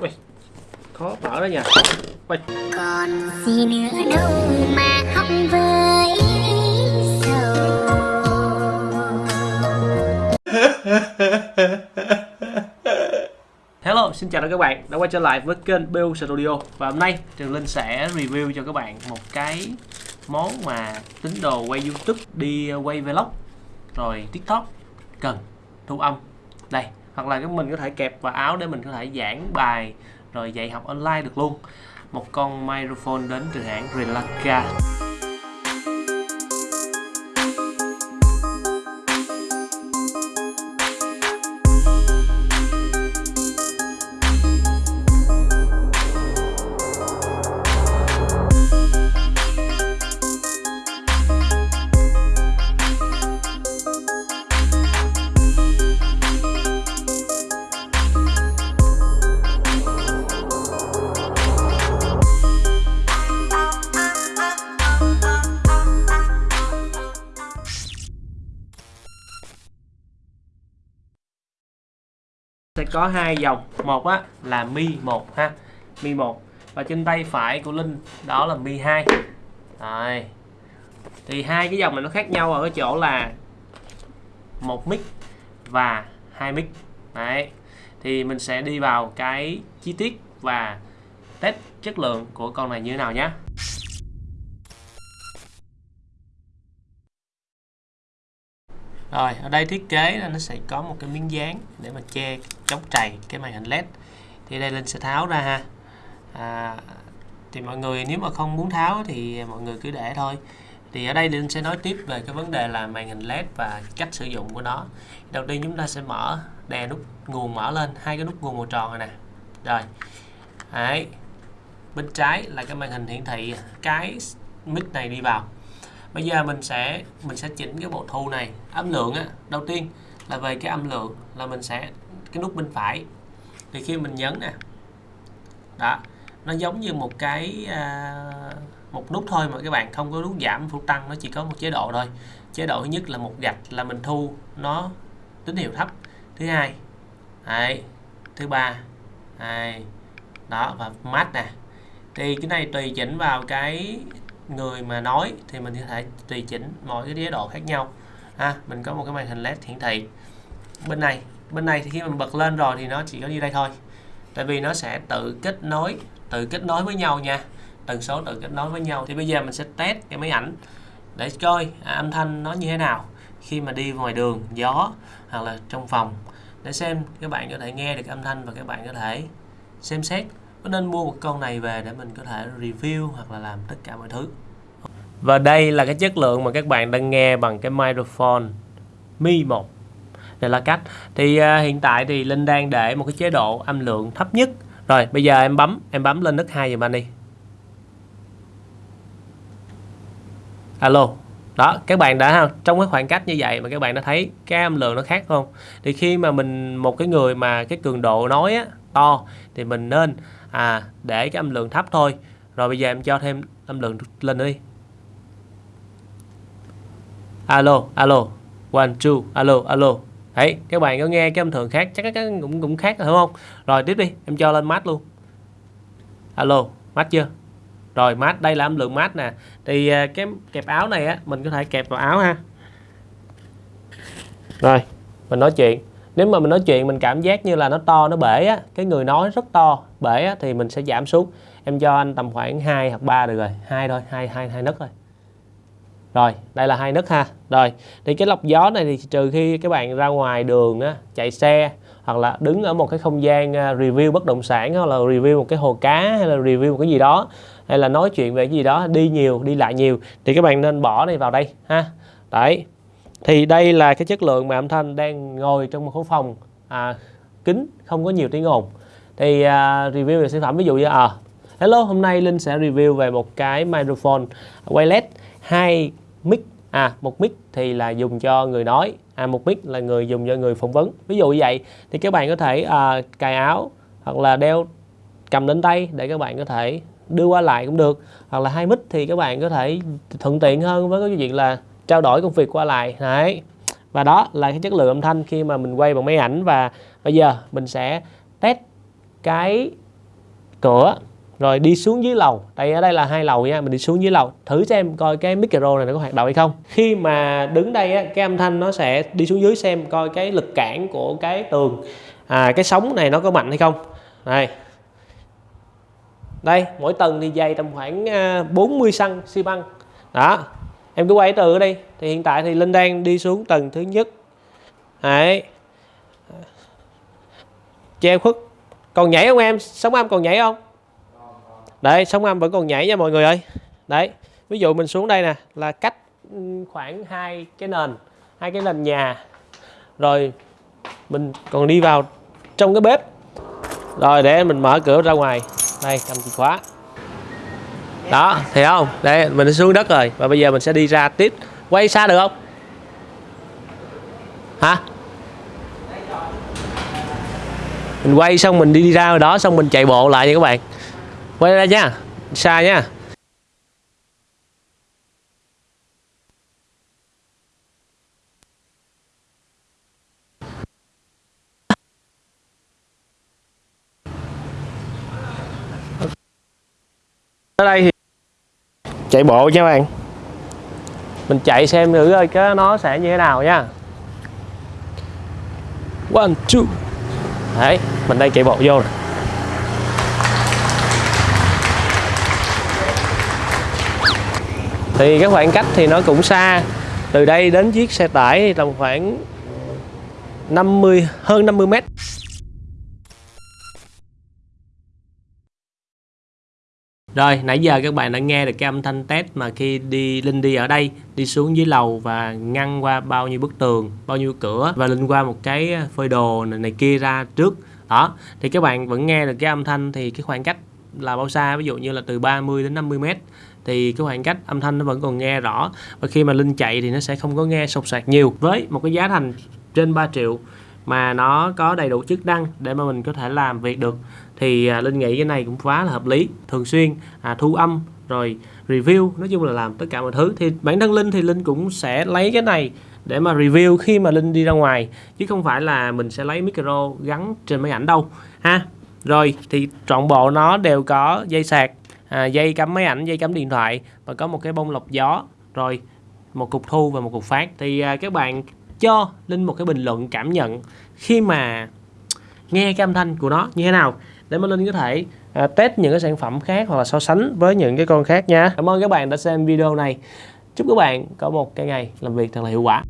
Ui, khó mở đó nha. Ui. còn gì nữa đâu mà học với Hello, xin chào các bạn đã quay trở lại với kênh BU Studio. Và hôm nay Trường Linh sẽ review cho các bạn một cái món mà tín đồ quay YouTube đi quay vlog rồi TikTok cần thu âm. Đây hoặc là cái mình có thể kẹp vào áo để mình có thể giảng bài, rồi dạy học online được luôn. Một con microphone đến từ hãng Relaka có hai dòng. Một á, là mi 1 ha. Mi 1 và trên tay phải của linh, đó là mi 2 rồi. Thì hai cái dòng này nó khác nhau ở cái chỗ là một mic và hai mic. Đấy. Thì mình sẽ đi vào cái chi tiết và test chất lượng của con này như thế nào nhé Rồi, ở đây thiết kế nó sẽ có một cái miếng dán để mà che chống trầy cái màn hình LED. Thì đây Linh sẽ tháo ra ha. À, thì mọi người nếu mà không muốn tháo thì mọi người cứ để thôi. Thì ở đây Linh sẽ nói tiếp về cái vấn đề là màn hình LED và cách sử dụng của nó. Đầu tiên chúng ta sẽ mở đè nút nguồn mở lên, hai cái nút nguồn màu tròn này nè. Rồi. Đấy. Bên trái là cái màn hình hiển thị cái mic này đi vào bây giờ mình sẽ mình sẽ chỉnh cái bộ thu này. Âm lượng á đầu tiên là về cái âm lượng là mình sẽ cái nút bên phải. Thì khi mình nhấn nè đó nó giống như một cái à, một nút thôi mà các bạn không có nút giảm phụ tăng nó chỉ có một chế độ thôi. Chế độ thứ nhất là một gạch là mình thu nó tín hiệu thấp. Thứ hai đấy, thứ ba đấy, đó và mát nè. Thì cái này tùy chỉnh vào cái người mà nói thì mình có thể tùy chỉnh mọi cái chế độ khác nhau. Ha mình có một cái màn hình led hiển thị. Bên này bên này thì khi mình bật lên rồi thì nó chỉ có như đây thôi. Tại vì nó sẽ tự kết nối tự kết nối với nhau nha. Tần số tự kết nối với nhau. Thì bây giờ mình sẽ test cái máy ảnh để coi à, âm thanh nó như thế nào. Khi mà đi ngoài đường gió hoặc là trong phòng. Để xem các bạn có thể nghe được âm thanh và các bạn có thể xem xét có nên mua một con này về để mình có thể review hoặc là làm tất cả mọi thứ? Và đây là cái chất lượng mà các bạn đang nghe bằng cái microphone Mi 1 đây là cách. Thì uh, hiện tại thì Linh đang để một cái chế độ âm lượng thấp nhất. Rồi bây giờ em bấm em bấm lên nấc hai giùm anh đi. Alo. Đó các bạn đã trong cái khoảng cách như vậy mà các bạn đã thấy cái âm lượng nó khác không? Thì khi mà mình một cái người mà cái cường độ nói á, to, thì mình nên à để cái âm lượng thấp thôi. Rồi bây giờ em cho thêm âm lượng lên đi. Alo alo, one, two, alo alo. Đấy, các bạn có nghe cái âm thường khác, chắc các cũng cũng khác phải đúng không? Rồi, tiếp đi, em cho lên mát luôn. Alo, mát chưa? Rồi, mát, đây là âm lượng mát nè. Thì à, cái kẹp áo này á, mình có thể kẹp vào áo ha. Rồi, mình nói chuyện nếu mà mình nói chuyện mình cảm giác như là nó to nó bể á cái người nói rất to bể á, thì mình sẽ giảm xuống. Em cho anh tầm khoảng 2 hoặc 3 được rồi hai thôi hai hai hai nấc thôi. Rồi đây là hai nấc ha. Rồi thì cái lọc gió này thì trừ khi các bạn ra ngoài đường á, chạy xe hoặc là đứng ở một cái không gian à, review bất động sản hoặc là review một cái hồ cá hay là review một cái gì đó hay là nói chuyện về cái gì đó đi nhiều đi lại nhiều thì các bạn nên bỏ này vào đây ha. Đấy thì đây là cái chất lượng mà âm thanh đang ngồi trong một khối phòng à, kính không có nhiều tiếng ồn. Thì à, review về sản phẩm ví dụ như à hello hôm nay linh sẽ review về một cái microphone wireless hai mic. À một mic thì là dùng cho người nói à một mic là người dùng cho người phỏng vấn. Ví dụ như vậy thì các bạn có thể à, cài áo hoặc là đeo cầm đến tay để các bạn có thể đưa qua lại cũng được. Hoặc là hai mic thì các bạn có thể thuận tiện hơn với cái chuyện là trao đổi công việc qua lại. Đấy. Và đó là cái chất lượng âm thanh khi mà mình quay bằng máy ảnh. Và bây giờ mình sẽ test cái cửa rồi đi xuống dưới lầu. Đây ở đây là hai lầu nha mình đi xuống dưới lầu. Thử xem coi cái micro này nó có hoạt động hay không. Khi mà đứng đây á, cái âm thanh nó sẽ đi xuống dưới xem coi cái lực cản của cái tường à, cái sóng này nó có mạnh hay không. Đây. Đây mỗi tầng thì dày tầm khoảng à, 40 cm xi băng đó em cứ quay từ ở đây. Thì hiện tại thì linh đang đi xuống tầng thứ nhất. Đấy. Che khuất, còn nhảy không em? Sóng âm còn nhảy không? Đấy sóng âm vẫn còn nhảy nha mọi người ơi. Đấy, ví dụ mình xuống đây nè, là cách khoảng hai cái nền, hai cái nền nhà. Rồi mình còn đi vào trong cái bếp. Rồi để mình mở cửa ra ngoài. Đây, cầm chìa khóa đó thấy không? Đây mình đã xuống đất rồi. Và bây giờ mình sẽ đi ra tiếp. Quay xa được không? Hả? Mình quay xong mình đi, đi ra đó xong mình chạy bộ lại nha các bạn. Quay ra nha xa nha. Ở đây thì chạy bộ nha các bạn. Mình chạy xem thử coi cái nó sẽ như thế nào nha. One two. Đấy mình đây chạy bộ vô này. thì cái khoảng cách thì nó cũng xa. Từ đây đến chiếc xe tải tầm khoảng 50 hơn 50 mét Rồi, nãy giờ các bạn đã nghe được cái âm thanh test mà khi đi Linh đi ở đây, đi xuống dưới lầu và ngăn qua bao nhiêu bức tường, bao nhiêu cửa và Linh qua một cái ờ, phơi đồ này, này kia ra trước. Đó, thì các bạn vẫn nghe được cái âm thanh thì cái khoảng cách là bao xa, ví dụ như là từ 30 đến 50 mét thì cái khoảng cách âm thanh nó vẫn còn nghe rõ. Và khi mà Linh chạy thì nó sẽ không có nghe sột soạt nhiều. Với một cái giá thành trên 3 triệu mà nó có đầy đủ chức năng để mà mình có thể làm việc được. Thì à, linh nghĩ cái này cũng quá là hợp lý thường xuyên à, thu âm rồi review nói chung là làm tất cả mọi thứ. Thì bản thân linh thì linh cũng sẽ lấy cái này để mà review khi mà linh đi ra ngoài chứ không phải là mình sẽ lấy micro gắn trên máy ảnh đâu ha. Rồi thì trọn bộ nó đều có dây sạc à, dây cắm máy ảnh dây cắm điện thoại và có một cái bông lọc gió rồi một cục thu và một cục phát. Thì à, các bạn cho linh một cái bình luận cảm nhận khi mà nghe cái âm thanh của nó như thế nào để mà linh có thể à, test những cái sản phẩm khác hoặc là so sánh với những cái con khác nha. Cảm ơn các bạn đã xem video này. Chúc các bạn có một cái ngày làm việc thật là hiệu quả.